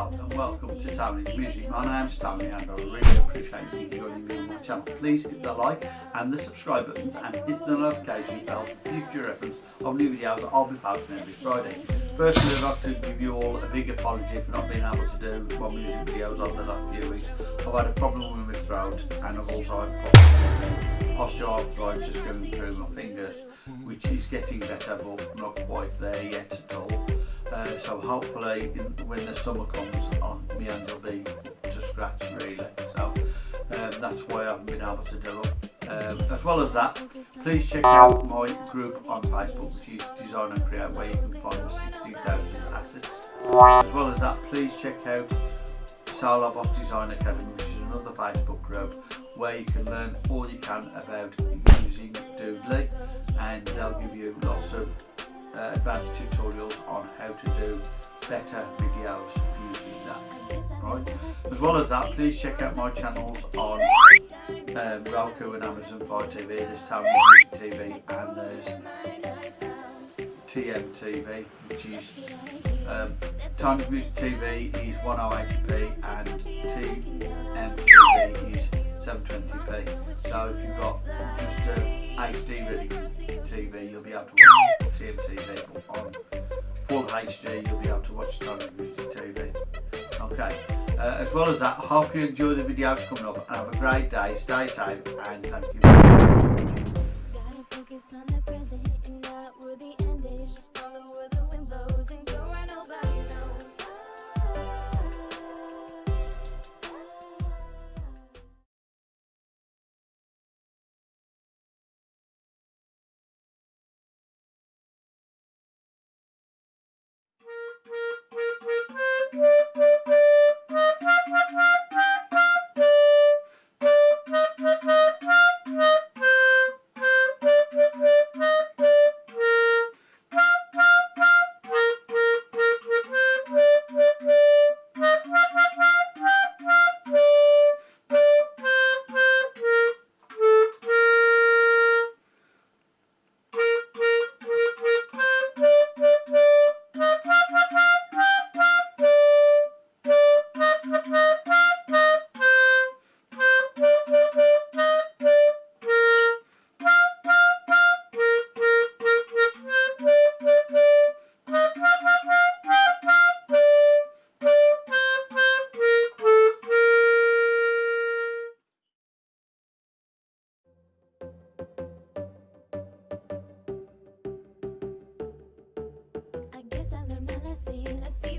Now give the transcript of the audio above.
And welcome to Tony's Music. My name's Tony and I really appreciate you joining me on my channel. Please hit the like and the subscribe buttons and hit the notification bell for future reference of new videos that I'll be posting every Friday. Firstly, I'd like to give you all a big apology for not being able to do my music videos over the last few weeks. I've had a problem with my throat and I've also had osteoarthritis going through my fingers which is getting better but not quite there yet at all. Uh, so hopefully in, when the summer comes on my hands will be to scratch really so um, that's why I haven't been able to do it. Um, as well as that please check out my group on Facebook which is Design and Create where you can find 16,000 assets. As well as that please check out Solo Boss Design Academy which is another Facebook group where you can learn all you can about using Doodly and they'll give you lots of uh, advanced tutorials on how to do better videos using that. Right. As well as that please check out my channels on um, Roku and Amazon Fire TV there's Music TV and there's TMTV which is um, Tony Music TV is 1080p and TMTV is 720p so if you've got just a HD TV you'll be able to watch TMTV on full HD you'll be able to watch Tony Music TV okay uh, as well as that I hope you enjoy the videos coming up and have a great day stay safe and thank you see, let's.